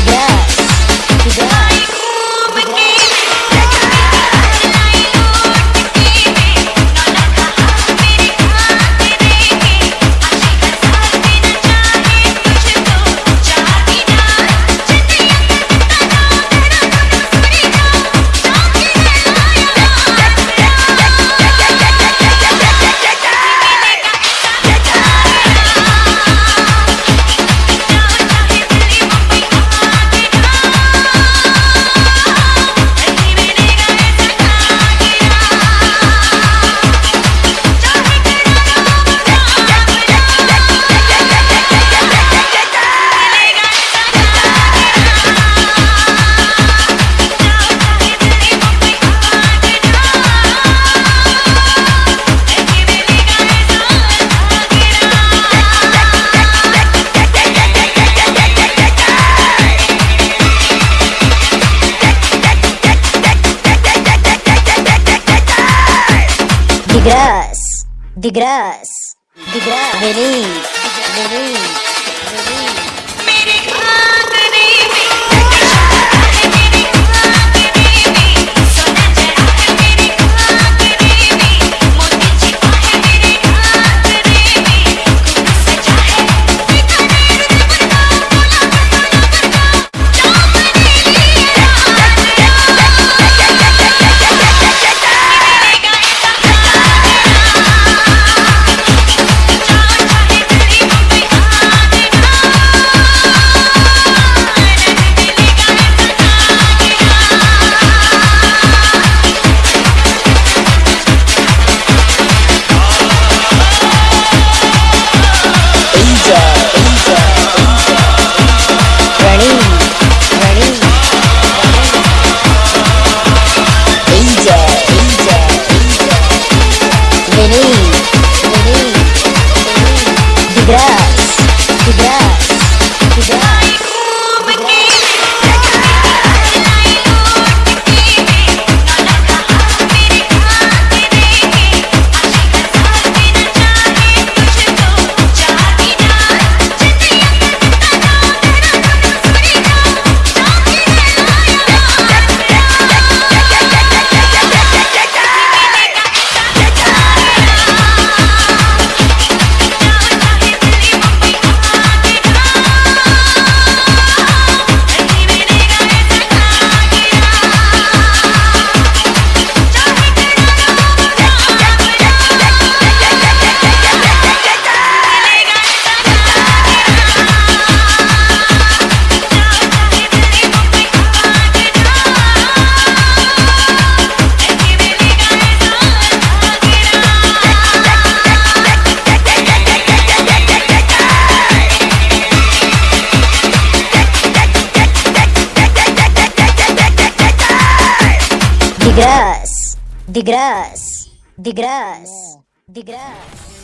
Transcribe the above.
together de graça, de graça, de graça. Digress. Digress. Digress. Digress.